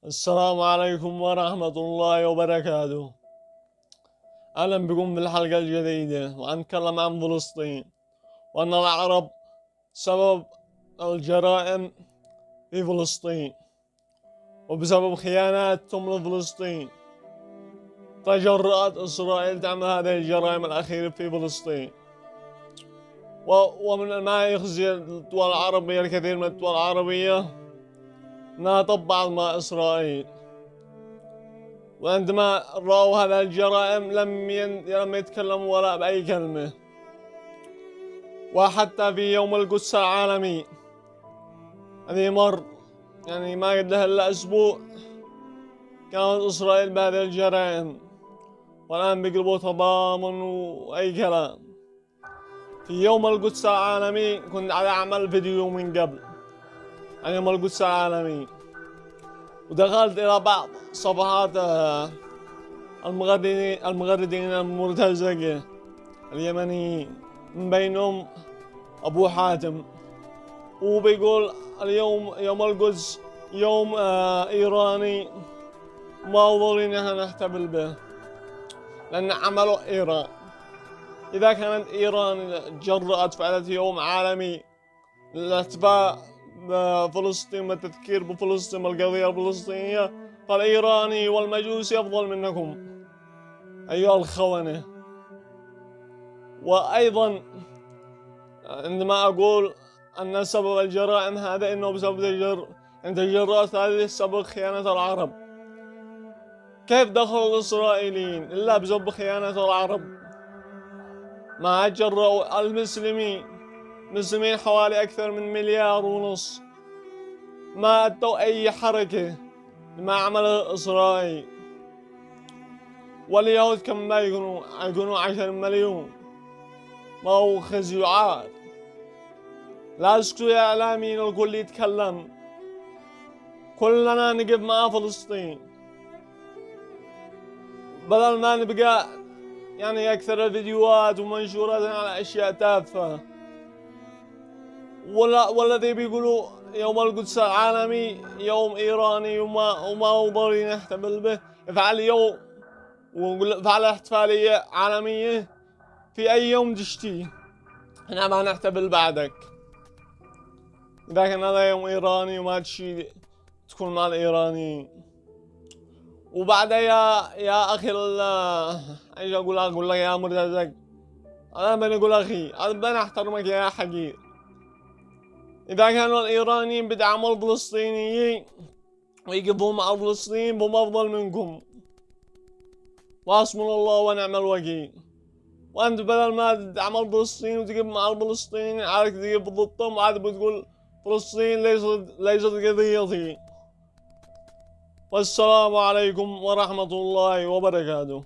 السلام عليكم ورحمة الله وبركاته. أهلا بكم في الحلقة الجديدة وأنتكلم عن فلسطين. وأن العرب سبب الجرائم في فلسطين. وبسبب خياناتهم لفلسطين تجرأت إسرائيل تعمل هذه الجرائم الأخيرة في فلسطين. ومن ما يخزي الدول العربية الكثير من الدول العربية انها طبعت مع إسرائيل. وعندما رأوا هذه الجرائم لم لم يتكلموا ولا بأي كلمة. وحتى في يوم القدس العالمي الذي مر يعني ما قد له إلا أسبوع كانت إسرائيل بهذه الجرائم. والآن بيقلبوا تضامن وأي كلام. في يوم القدس العالمي كنت على أعمل فيديو من قبل. يوم القدس العالمي ودخلت إلى بعض صفحات آه، المغردين المغردين المرتزقة اليمنيين من بينهم أبو حاتم. وبيقول اليوم يوم القدس يوم آه إيراني. ما ضروري نحن نحتفل به لأن عمله إيران. إذا كانت إيران جرأت فعلت يوم عالمي للاحتفاء بفلسطين والتذكير بفلسطين والقضية الفلسطينية. فالإيراني والمجوسي أفضل منكم. أيها الخونة. وأيضا عندما أقول أن سبب الجرائم هذا إنه بسبب تجر أن تجرأت هذه السبب خيانة العرب. كيف دخلوا الإسرائيليين؟ إلا بسبب خيانة العرب. ما جرأوا المسلمين. مسلمين حوالي أكثر من مليار ونص. ما أدوا أي حركة ما عمل إسرائيل. واليهود كم ما يكونوا يكونوا عشر مليون. ما هو خزي عاد. لا اسكتوا يا إعلاميين الكل يتكلم. كلنا نقف مع فلسطين. بدل ما نبقى يعني أكثر الفيديوهات ومنشورات على أشياء تافهة. ولا والذي بيقولوا يوم القدس العالمي يوم إيراني وما وما هو نحتفل به. افعل يوم وفعل احتفالية عالمية في أي يوم تشتي إحنا ما نحتفل بعدك. اذا كان هذا يوم إيراني وما تشي تكون مع الايرانيين وبعدها يا يا أخي إيش أقول؟ أقول لك يا مرتزق. أنا بنقول أخي أنا بنحترمك يا حقير. إذا كانوا الإيرانيين بدعموا الفلسطينيين ويقفوا مع الفلسطينيين هم أفضل منكم. وحسبنا الله ونعم الوكيل. وأنت بدل ما تدعم الفلسطينيين وتقف مع الفلسطينيين عارف تقف ضدهم وعاد بتقول فلسطين ليست ليست قضيتي. والسلام عليكم ورحمة الله وبركاته.